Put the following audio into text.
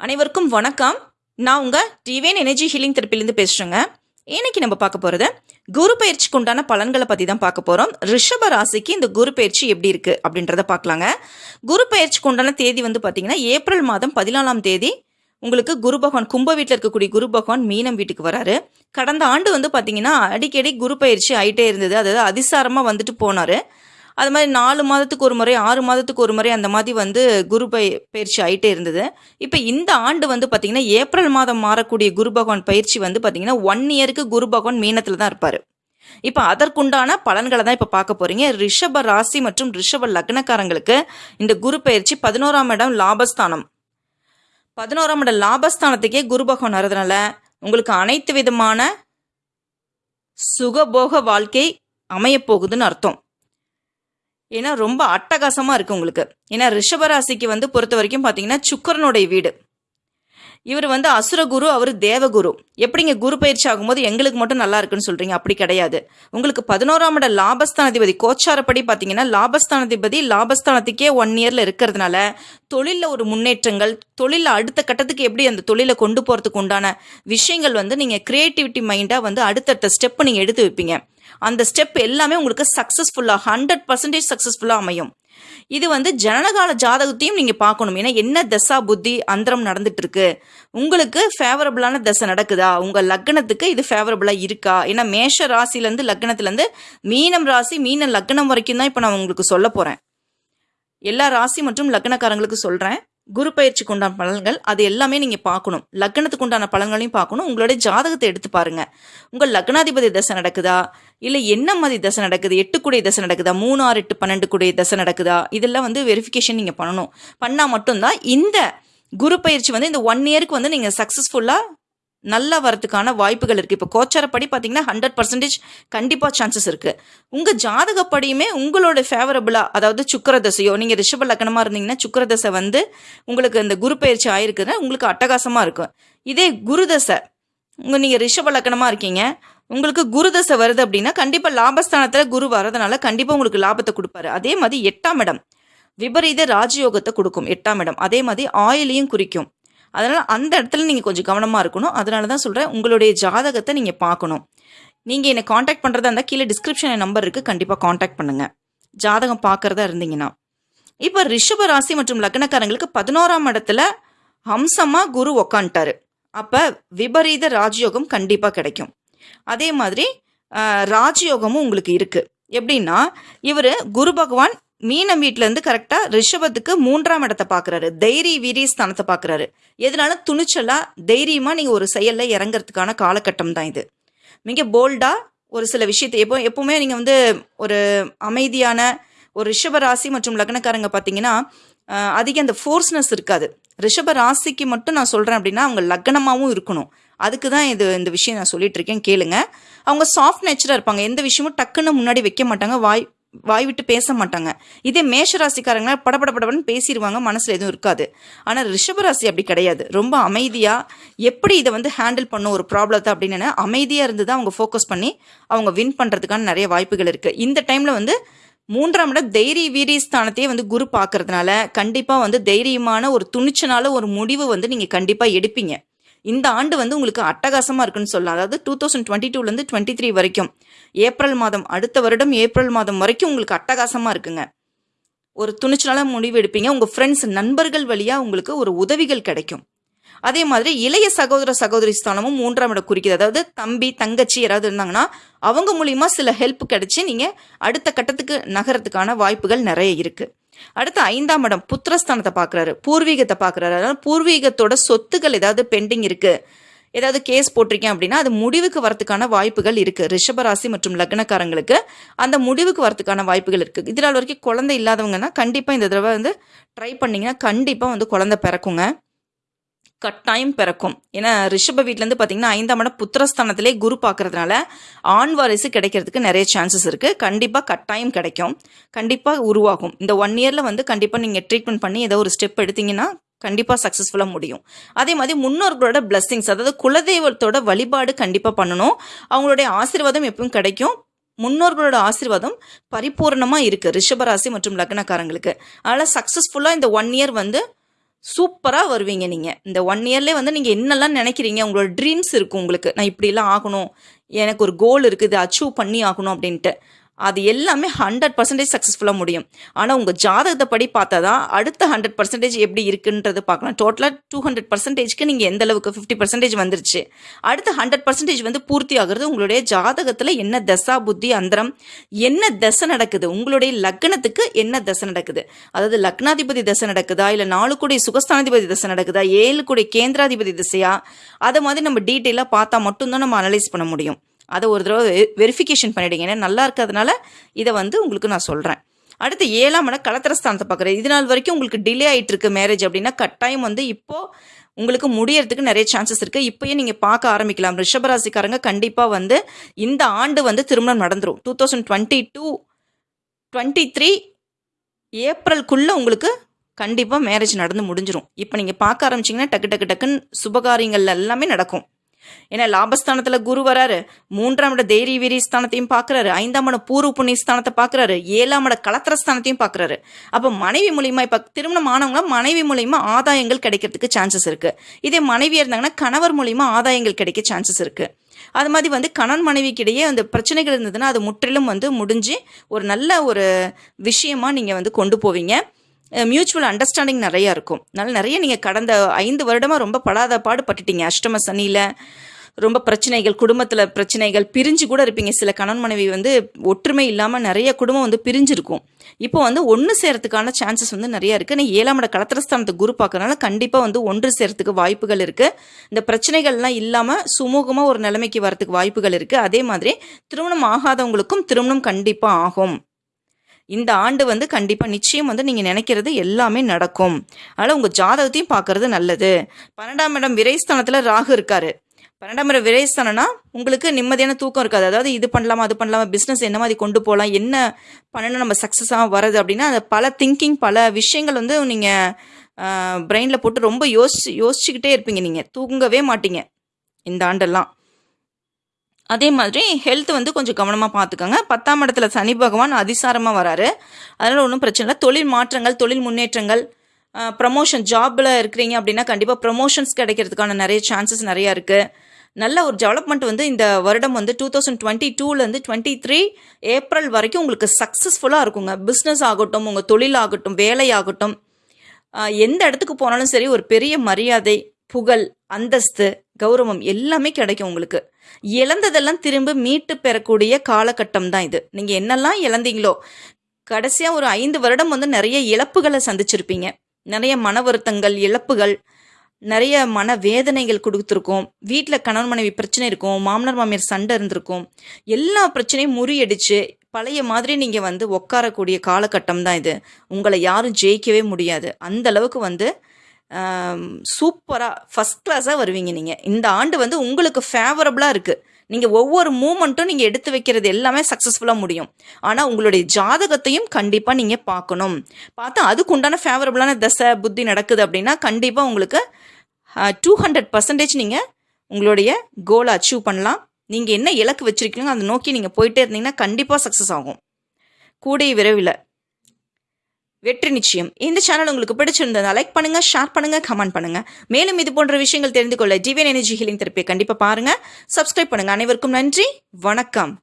அனைவருக்கும் வணக்கம். நான் உங்கள் டிவேன் எனர்ஜி ஹீலிங் தெரப்பிலேருந்து பேசுகிறேங்க இன்னைக்கு நம்ம பார்க்க போகிறது குரு பயிற்சிக்கு உண்டான பலன்களை பற்றி தான் பார்க்க போகிறோம் ரிஷப ராசிக்கு இந்த குரு பயிற்சி எப்படி இருக்குது அப்படின்றத பார்க்கலாங்க. குரு பயிற்சிக்கு உண்டான தேதி வந்து பார்த்தீங்கன்னா ஏப்ரல் மாதம் பதினாலாம் தேதி. உங்களுக்கு குரு பகவான் கும்ப வீட்டில் இருக்கக்கூடிய குரு பகவான் மீனம் வீட்டுக்கு வராரு. கடந்த ஆண்டு வந்து பார்த்தீங்கன்னா அடிக்கடி குரு பயிற்சி ஆகிட்டே இருந்தது. அதாவது அதிசாரமாக வந்துட்டு போனார். அது மாதிரி நாலு மாதத்துக்கு ஒரு முறை ஆறு மாதத்துக்கு ஒரு முறை அந்த மாதிரி வந்து குரு பய பயிற்சி ஆகிட்டே இருந்தது. இப்போ இந்த ஆண்டு வந்து பார்த்திங்கன்னா ஏப்ரல் மாதம் மாறக்கூடிய குரு பகவான் பயிற்சி வந்து பார்த்திங்கன்னா ஒன் இயருக்கு குரு பகவான் மீனத்தில் தான் இருப்பார். இப்போ அதற்குண்டான பலன்களை தான் இப்போ பார்க்க போறீங்க. ரிஷப ராசி மற்றும் ரிஷப லக்னக்காரங்களுக்கு இந்த குரு பயிற்சி பதினோராம் இடம் லாபஸ்தானம். பதினோராம் இடம் லாபஸ்தானத்துக்கே குரு பகவான் வர்றதுனால உங்களுக்கு அனைத்து விதமான சுகபோக வாழ்க்கை அமையப் போகுதுன்னு அர்த்தம். ஏன்னா ரொம்ப அட்டகாசமாக இருக்குது உங்களுக்கு. ஏன்னா ரிஷபராசிக்கு வந்து பொறுத்த வரைக்கும் பார்த்தீங்கன்னா சுக்கரனுடைய வீடு. இவர் வந்து அசுரகுரு அவர் தேவகுரு எப்படிங்க குரு பயிற்சி ஆகும்போது எங்களுக்கு மட்டும் நல்லா இருக்குன்னு சொல்றீங்க? அப்படி கிடையாது. உங்களுக்கு பதினோராம் இட லாபஸ்தானாதிபதி கோச்சாரப்படி பார்த்தீங்கன்னா லாபஸ்தானாதிபதி லாபஸ்தானத்துக்கே ஒன் இயர்ல இருக்கிறதுனால தொழிலில் ஒரு முன்னேற்றங்கள் தொழிலில் அடுத்த கட்டத்துக்கு எப்படி அந்த தொழிலை கொண்டு போகிறதுக்கு உண்டான விஷயங்கள் வந்து நீங்கள் கிரியேட்டிவிட்டி மைண்டாக வந்து அடுத்தடுத்த ஸ்டெப் நீங்கள் எடுத்து வைப்பீங்க. அந்த ஸ்டெப் எல்லாமே உங்களுக்கு சக்ஸஸ்ஃபுல்லாக ஹண்ட்ரட் பர்சன்டேஜ் சக்ஸஸ்ஃபுல்லாக அமையும். இது வந்து ஜனனகால ஜாதகத்தையும் நீங்கள் பார்க்கணும். ஏன்னா என்ன தசா புத்தி அந்தரம் நடந்துட்டு இருக்கு உங்களுக்கு ஃபேவரபிளான தசை நடக்குதா? உங்கள் லக்னத்துக்கு இது ஃபேவரபுளாக இருக்கா? ஏன்னா மேஷ ராசிலேருந்து லக்னத்துலேருந்து மீனம் ராசி மீன லக்னம் வரைக்கும் தான் இப்போ நான் உங்களுக்கு சொல்ல போகிறேன் எல்லா ராசி மற்றும் லக்னக்காரங்களுக்கு சொல்கிறேன் குரு பயிற்சிக்கு உண்டான பலன்கள் அது எல்லாமே நீங்கள் பார்க்கணும். லக்னத்துக்கு உண்டான பலன்களையும் பார்க்கணும். உங்களுடைய ஜாதகத்தை எடுத்து பாருங்க. உங்கள் லக்னாதிபதி தசை நடக்குதா? இல்லை என்ன மாதிரி தசை நடக்குது? எட்டு கூடிய தசை நடக்குதா? மூணு ஆறு எட்டு பன்னெண்டு கூடிய தசை நடக்குதா? இதெல்லாம் வந்து வெரிஃபிகேஷன் நீங்கள் பண்ணணும். பண்ணால் மட்டும்தான் இந்த குரு பயிற்சி வந்து இந்த ஒன் இயருக்கு வந்து நீங்கள் சக்ஸஸ்ஃபுல்லாக நல்லா வரதுக்கான வாய்ப்புகள் இருக்குது இப்போ கோச்சாரப்படி பார்த்தீங்கன்னா ஹண்ட்ரட் பர்சன்டேஜ் கண்டிப்பாக சான்சஸ் இருக்குது உங்கள் ஜாதகப்படியுமே உங்களோட ஃபேவரபுளாக அதாவது சுக்கரதசையோ நீங்கள் ரிஷப லக்கணமாக இருந்தீங்கன்னா சுக்கரதசை வந்து உங்களுக்கு இந்த குரு பயிற்சி ஆயிருக்குன்னா உங்களுக்கு அட்டகாசமாக இருக்கும். இதே குருதசை உங்கள் நீங்கள் ரிஷப லக்கணமாக இருக்கீங்க உங்களுக்கு குருதசை வருது அப்படின்னா கண்டிப்பாக லாபஸ்தானத்தில் குரு வரதுனால கண்டிப்பாக உங்களுக்கு லாபத்தை கொடுப்பாரு. அதே மாதிரி எட்டாம் இடம் விபரீத ராஜயோகத்தை கொடுக்கும். எட்டாம் இடம் அதே மாதிரி ஆயிலையும் குறிக்கும். அதனால் அந்த இடத்துல நீங்கள் கொஞ்சம் கவனமாக இருக்கணும். அதனால தான் சொல்கிறேன் உங்களுடைய ஜாதகத்தை நீங்கள் பார்க்கணும். நீங்கள் என்னை காண்டாக்ட் பண்ணுறதா இருந்தால் கீழே டிஸ்கிரிப்ஷன் நம்பர் இருக்குது கண்டிப்பாக காண்டாக்ட் பண்ணுங்கள் ஜாதகம் பார்க்குறதா இருந்தீங்கன்னா. இப்போ ரிஷப ராசி மற்றும் லக்னக்காரங்களுக்கு பதினோராம் இடத்துல ஹம்சமாக குரு உக்காந்துட்டாரு. அப்போ விபரீத ராஜயோகம் கண்டிப்பாக கிடைக்கும். அதே மாதிரி ராஜயோகமும் உங்களுக்கு இருக்குது எப்படின்னா இவர் குரு பகவான் மீனம் வீட்டிலேருந்து கரெக்டாக ரிஷபத்துக்கு மூன்றாம் இடத்தை பார்க்குறாரு தைரிய வீரிய ஸ்தானத்தை பார்க்குறாரு எதனால? துணிச்சலாக தைரியமாக நீங்கள் ஒரு செயலில் இறங்குறதுக்கான காலகட்டம் தான் இது. மிக போல்டாக ஒரு சில விஷயத்தை எப்போ எப்போவுமே நீங்கள் வந்து ஒரு அமைதியான ஒரு ரிஷப ராசி மற்றும் லக்னக்காரங்க பார்த்தீங்கன்னா அதிக அந்த ஃபோர்ஸ்னஸ் இருக்காது. ரிஷப ராசிக்கு மட்டும் நான் சொல்கிறேன் அப்படின்னா அவங்க லக்னமாகவும் இருக்கணும். அதுக்கு தான் இது இந்த விஷயம் நான் சொல்லிட்டு இருக்கேன். கேளுங்க. அவங்க சாஃப்ட் நேச்சராக இருப்பாங்க. எந்த விஷயமும் டக்குன்னு முன்னாடி வைக்க மாட்டாங்க. வாய் வாய் விட்டு பேச மாட்டாங்க. இதே மேஷ ராசிக்காரங்க படபட படபடன்னு பேசிடுவாங்க மனசில் எதுவும் இருக்காது. ஆனால் ரிஷபராசி அப்படி கிடையாது. ரொம்ப அமைதியாக எப்படி இதை வந்து ஹேண்டில் பண்ணும் ஒரு ப்ராப்ளத்தை அப்படின்னு அமைதியாக இருந்து தான் அவங்க ஃபோக்கஸ் பண்ணி அவங்க வின் பண்ணுறதுக்கான நிறைய வாய்ப்புகள் இருக்குது இந்த டைமில் வந்து மூன்றாம் இடம் தைரிய வீரிய ஸ்தானத்தையே வந்து குரு பார்க்கறதுனால கண்டிப்பாக வந்து தைரியமான ஒரு துணிச்சனால ஒரு முடிவு வந்து நீங்கள் கண்டிப்பாக எடுப்பீங்க. இந்த ஆண்டு வந்து உங்களுக்கு அட்டகாசமாக இருக்குன்னு சொல்லலாம். அதாவது டூ தௌசண்ட் டுவெண்ட்டி டூலேருந்து டுவெண்ட்டி த்ரீ வரைக்கும். ஏப்ரல் மாதம் அடுத்த வருடம் ஏப்ரல் மாதம் வரைக்கும் உங்களுக்கு அட்டகாசமாக இருக்குங்க. ஒரு துணிச்சலான முடிவு எடுப்பீங்க. உங்கள் ஃப்ரெண்ட்ஸ் நண்பர்கள் வழியாக உங்களுக்கு ஒரு உதவிகள் கிடைக்கும். அதே மாதிரி இளைய சகோதர சகோதரி ஸ்தானமும் மூன்றாம் இடம் குறிக்குது. அதாவது தம்பி தங்கச்சி யாராவது இருந்தாங்கன்னா அவங்க மூலியமாக சில ஹெல்ப் கிடைச்சி நீங்கள் அடுத்த கட்டத்துக்கு நகரத்துக்கான வாய்ப்புகள் நிறைய இருக்குது அடுத்து ஐந்தாம் இடம் புத்திரஸ்தானத்தை பார்க்குறாரு. பூர்வீகத்தை பார்க்குறாரு. அதனால் பூர்வீகத்தோட சொத்துக்கள் ஏதாவது பெண்டிங் இருக்குது ஏதாவது கேஸ் போட்டிருக்கேன் அப்படின்னா அது முடிவுக்கு வரதுக்கான வாய்ப்புகள் இருக்குது ரிஷபராசி மற்றும் லக்னக்காரங்களுக்கு அந்த முடிவுக்கு வரதுக்கான வாய்ப்புகள் இருக்குது இதனால் வரைக்கும் குழந்தை இல்லாதவங்கன்னா கண்டிப்பாக இந்த தடவை வந்து ட்ரை பண்ணிங்கன்னா கண்டிப்பாக வந்து குழந்தை பிறக்குங்க. கட்டாயம் பிறக்கும். ஏன்னா ரிஷப வீட்டிலேருந்து பார்த்தீங்கன்னா ஐந்தாம் இடம் புத்திரஸ்தானத்திலே குரு பார்க்கறதுனால ஆண் வாரிசு கிடைக்கிறதுக்கு நிறைய சான்சஸ் இருக்குது கண்டிப்பாக கட்டாயம் கிடைக்கும். கண்டிப்பாக உருவாகும். இந்த ஒன் இயரில் வந்து கண்டிப்பாக நீங்கள் ட்ரீட்மெண்ட் பண்ணி ஏதோ ஒரு ஸ்டெப் எடுத்தீங்கன்னா கண்டிப்பாக சக்ஸஸ்ஃபுல்லாக முடியும். அதே மாதிரி முன்னோர்களோட பிளஸ்ஸிங்ஸ் அதாவது குலதெய்வத்தோட வழிபாடு கண்டிப்பாக பண்ணணும். அவங்களுடைய ஆசீர்வாதம் எப்பவும் கிடைக்கும். முன்னோர்களோட ஆசீர்வாதம் பரிபூர்ணமாக இருக்குது ரிஷபராசி மற்றும் லக்னக்காரங்களுக்கு. அதனால் சக்ஸஸ்ஃபுல்லாக இந்த ஒன் இயர் வந்து சூப்பராக வருவீங்க நீங்கள் இந்த ஒன் இயர்லேயே வந்து நீங்கள் என்னெல்லாம் நினைக்கிறீங்க? உங்களோட ட்ரீம்ஸ் இருக்கும் உங்களுக்கு. நான் இப்படிலாம் ஆகணும். எனக்கு ஒரு கோல் இருக்குது. அச்சீவ் பண்ணி ஆகணும் அப்படின்ட்டு. அது எல்லாமே ஹண்ட்ரட் பர்சன்டேஜ் சக்ஸஸ்ஃபுல்லாக முடியும். ஆனால் உங்கள் ஜாதகத்தை படி பார்த்தா தான் அடுத்த ஹண்ட்ரட் பர்சன்டேஜ் எப்படி இருக்குன்றது பார்க்கலாம். டோட்டலாக டூ ஹண்ட்ரட் பர்சன்டேஜ்க்கு நீங்கள் எந்த அளவுக்கு ஃபிஃப்டி பர்சன்டேஜ் வந்துருச்சு? அடுத்த ஹண்ட்ரட் பர்சன்டேஜ் வந்து பூர்த்தி ஆகுறது உங்களுடைய ஜாதகத்தில் என்ன தசா புத்தி அந்தரம் என்ன தசை நடக்குது? உங்களுடைய லக்னத்துக்கு என்ன தசை நடக்குது? அதாவது லக்னாதிபதி தசை நடக்குதா? இல்லை நாலு கூடிய சுகஸ்தானாதிபதி தசை நடக்குதா? ஏழு கூடிய கேந்திராதிபதி திசையா? அதை மாதிரி நம்ம டீட்டெயிலாக பார்த்தா மட்டும்தான் நம்ம அனலைஸ் பண்ண முடியும். அதை ஒரு தடவை வெரிஃபிகேஷன் பண்ணிவிடுங்க ஏன்னா நல்லா இருக்கிறதுனால இதை வந்து உங்களுக்கு நான் சொல்கிறேன் அடுத்து ஏழாம் இடம் கலத்திரஸ்தானத்தை பார்க்குறேன். இது நாள் வரைக்கும் உங்களுக்கு டிலே ஆகிட்டு இருக்கு மேரேஜ் அப்படின்னா கட்டாயம் வந்து இப்போது உங்களுக்கு முடியறதுக்கு நிறைய சான்சஸ் இருக்குது இப்போயே நீங்கள் பார்க்க ஆரம்பிக்கலாம். ரிஷபராசிக்காரங்க கண்டிப்பாக வந்து இந்த ஆண்டு வந்து திருமணம் நடந்துடும் two thousand twenty two twenty three ஏப்ரல்குள்ளே உங்களுக்கு கண்டிப்பாக மேரேஜ் நடந்து முடிஞ்சிடும் இப்போ நீங்கள் பார்க்க ஆரம்பிச்சிங்கன்னா டக்கு டக்கு டக்குன்னு சுபகாரியங்கள் எல்லாமே நடக்கும். ஏன்னா லாபஸ்தானத்தில் குரு வராரு. மூன்றாம் இட தைரிய வீரிய ஸ்தானத்தையும் பார்க்குறாரு ஐந்தாம் இட பூர்வ புண்ணிய ஸ்தானத்தை பார்க்குறாரு ஏழாம் இட கலத்திர ஸ்தானத்தையும் பார்க்குறாரு அப்போ மனைவி மூலியமா இப்போ திருமணம் ஆனவங்க மனைவி மூலியமா ஆதாயங்கள் கிடைக்கிறதுக்கு சான்சஸ் இருக்கு. இதே மனைவியாக இருந்தாங்கன்னா கணவர் மூலியமா ஆதாயங்கள் கிடைக்க சான்சஸ் இருக்கு. அது மாதிரி வந்து கணவன் மனைவிக்கிடையே அந்த பிரச்சனைகள் இருந்ததுன்னா அது முற்றிலும் வந்து முடிஞ்சு ஒரு நல்ல ஒரு விஷயமா நீங்கள் வந்து கொண்டு போவீங்க. மியூச்சுவல் அண்டர்ஸ்டாண்டிங் நிறையா இருக்கும். அதனால் நிறைய நீங்கள் கடந்த ஐந்து வருடமாக ரொம்ப படாத பாடு பட்டுட்டீங்க. அஷ்டம சனியில் ரொம்ப பிரச்சனைகள் குடும்பத்தில் பிரச்சனைகள் பிரிஞ்சு கூட இருப்பீங்க. சில கணவன் மனைவி வந்து ஒற்றுமை இல்லாமல் நிறைய குடும்பம் வந்து பிரிஞ்சிருக்கும். இப்போ வந்து ஒன்று சேரத்துக்கான சான்சஸ் வந்து நிறைய இருக்குது நான் ஏழாம் இட கலத்திரஸ்தானத்தை குரு பார்க்கறனால கண்டிப்பாக வந்து ஒன்று சேரத்துக்கு வாய்ப்புகள் இருக்குது இந்த பிரச்சனைகள்லாம் இல்லாமல் சுமூகமாக ஒரு நிலைமைக்கு வரத்துக்கு வாய்ப்புகள் இருக்குது அதே மாதிரி திருமணம் ஆகாதவங்களுக்கும் திருமணம் கண்டிப்பாக ஆகும். இந்த ஆண்டு வந்து கண்டிப்பாக நிச்சயம் வந்து நீங்கள் நினைக்கிறது எல்லாமே நடக்கும். அதனால் உங்கள் ஜாதகத்தையும் பார்க்கறது நல்லது. பன்னெண்டாம் இடம் விரைஸ்தானத்தில் ராகு இருக்காரு. பன்னெண்டாம் இடம் விரைஸ்தானம்னா உங்களுக்கு நிம்மதியான தூக்கம் இருக்காது. அதாவது இது பண்ணலாமா அது பண்ணலாமா பிஸ்னஸ் என்ன மாதிரி கொண்டு போகலாம் என்ன பண்ணணும் நம்ம சக்ஸஸாக வருது அப்படின்னா அது பல திங்கிங் பல விஷயங்கள் வந்து நீங்கள் பிரெயினில் போட்டு ரொம்ப யோசிச்சு யோசிச்சுக்கிட்டே இருப்பீங்க நீங்கள் தூங்கவே மாட்டீங்க இந்த ஆண்டெல்லாம். அதே மாதிரி ஹெல்த் வந்து கொஞ்சம் கவனமாக பார்த்துக்கோங்க பத்தாம் இடத்துல சனி பகவான் அதிசாரமாக வராரு. அதனால் ஒன்றும் பிரச்சனை இல்லை. தொழில் மாற்றங்கள் தொழில் முன்னேற்றங்கள் ப்ரமோஷன் ஜாபில் இருக்கிறீங்க அப்படின்னா கண்டிப்பாக ப்ரமோஷன்ஸ் கிடைக்கிறதுக்கான நிறைய சான்சஸ் நிறையா இருக்குது நல்ல ஒரு டெவலப்மெண்ட் வந்து இந்த வருடம் வந்து டூ தௌசண்ட் டுவெண்ட்டி டூலேருந்து டுவெண்ட்டி த்ரீ ஏப்ரல் வரைக்கும் உங்களுக்கு சக்ஸஸ்ஃபுல்லாக இருக்குங்க. பிஸ்னஸ் ஆகட்டும் உங்கள் தொழில் ஆகட்டும் வேலை ஆகட்டும். எந்த இடத்துக்கு போனாலும் சரி ஒரு பெரிய மரியாதை புகழ் அந்தஸ்து கௌரவம் எல்லாமே கிடைக்கும் உங்களுக்கு. இழந்ததெல்லாம் திரும்ப மீட்டு பெறக்கூடிய காலகட்டம் தான் இது. நீங்கள் என்னெல்லாம் இழந்தீங்களோ கடைசியாக ஒரு ஐந்து வருடம் வந்து நிறைய இழப்புகளை சந்திச்சிருப்பீங்க. நிறைய மன வருத்தங்கள் இழப்புகள் நிறைய மன வேதனைகள் கொடுத்துருக்கோம். வீட்டில் கணவன் மனைவி பிரச்சனை இருக்கும் மாமனார் மாமியார் சண்டை இருந்திருக்கும். எல்லா பிரச்சனையும் முறியடிச்சு பழைய மாதிரி நீங்கள் வந்து உட்காரக்கூடிய காலகட்டம் தான் இது. உங்களை யாரும் ஜெயிக்கவே முடியாது. அந்த அளவுக்கு வந்து சூப்பராக ஃபஸ்ட் கிளாஸாக வருவீங்க நீங்கள் இந்த ஆண்டு வந்து உங்களுக்கு ஃபேவரபுளாக இருக்குது நீங்கள் ஒவ்வொரு மூமெண்ட்டும் நீங்கள் எடுத்து வைக்கிறது எல்லாமே சக்ஸஸ்ஃபுல்லாக முடியும். ஆனால் உங்களுடைய ஜாதகத்தையும் கண்டிப்பாக நீங்கள் பார்க்கணும். பார்த்தா அதுக்கு உண்டான ஃபேவரபுளான தசை புத்தி நடக்குது அப்படின்னா கண்டிப்பாக உங்களுக்கு டூ ஹண்ட்ரட் பர்சன்டேஜ் நீங்கள் உங்களுடைய கோலை அச்சீவ் பண்ணலாம். நீங்கள் என்ன இலக்கு வச்சுருக்கீங்களோ அதை நோக்கி நீங்கள் போயிட்டே இருந்தீங்கன்னா கண்டிப்பாக சக்ஸஸ் ஆகும். கூடிய விரைவில். வெற்றி நிச்சயம். இந்த சேனல் உங்களுக்கு பிடிச்சிருந்ததா லைக் பண்ணுங்க ஷேர் பண்ணுங்க கமெண்ட் பண்ணுங்க. மேலும் இது போன்ற விஷயங்கள் தெரிந்து கொள்ள டிவியன் எனர்ஜி ஹீலிங் தெரப்பியை கண்டிப்பா பாருங்க. சப்ஸ்கிரைப் பண்ணுங்க. அனைவருக்கும் நன்றி. வணக்கம்.